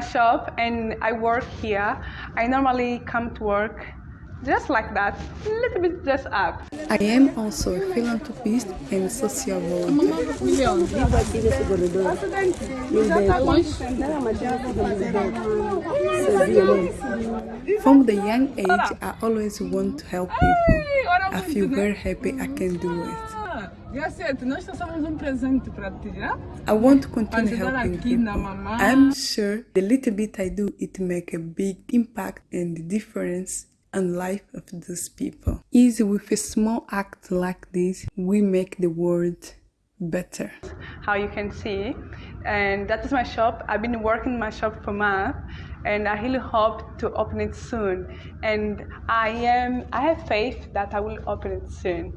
shop and I work here. I normally come to work just like that, a little bit just up. I am also a philanthropist and social volunteer. From the young age, I always want to help people. I feel very happy I can do it. Gacete, nós trouxemos presente para ti, né? I want to continue helping people. I'm sure the little bit I do, it make a big impact and difference on life of those people. Easy with a small act like this, we make the world better. how you can see. And that is my shop. I've been working my shop for months and I really hope to open it soon. And I am I have faith that I will open it soon.